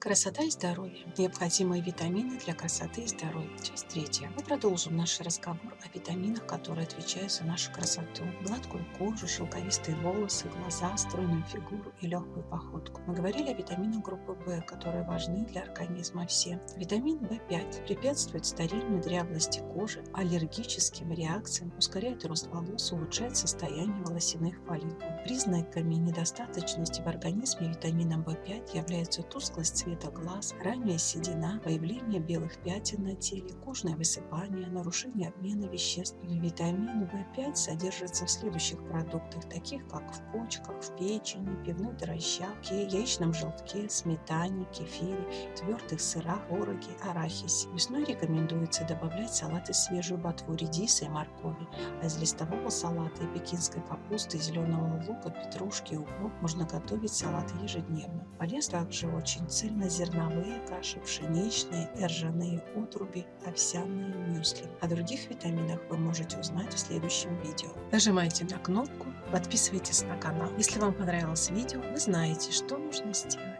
Красота и здоровье. Необходимые витамины для красоты и здоровья. Часть третья. Мы продолжим наш разговор о витаминах, которые отвечают за нашу красоту. Гладкую кожу, шелковистые волосы, глаза, стройную фигуру и легкую походку. Мы говорили о витаминах группы В, которые важны для организма все. Витамин В5 препятствует стерильной дряблости кожи, аллергическим реакциям, ускоряет рост волос, улучшает состояние волосяных фолликулов. Признаками недостаточности в организме витамина В5 являются тусклость цвета глаз, ранняя седина, появление белых пятен на теле, кожное высыпание, нарушение обмена веществ. Витамин В5 содержится в следующих продуктах, таких как в почках, в печени, пивной дрожжавке, яичном желтке, сметане, кефире, твердых сырах, твороге, арахисе. Весной рекомендуется добавлять салаты свежую ботву редиса и моркови, а из листового салата и пекинской капусты, зеленого лука, петрушки и укроп можно готовить салаты ежедневно. Полез также очень цельно цельнозерновые каши, пшеничные ржаные отруби, овсяные мюсли. О других витаминах вы можете узнать в следующем видео. Нажимайте на кнопку, подписывайтесь на канал. Если вам понравилось видео, вы знаете, что нужно сделать.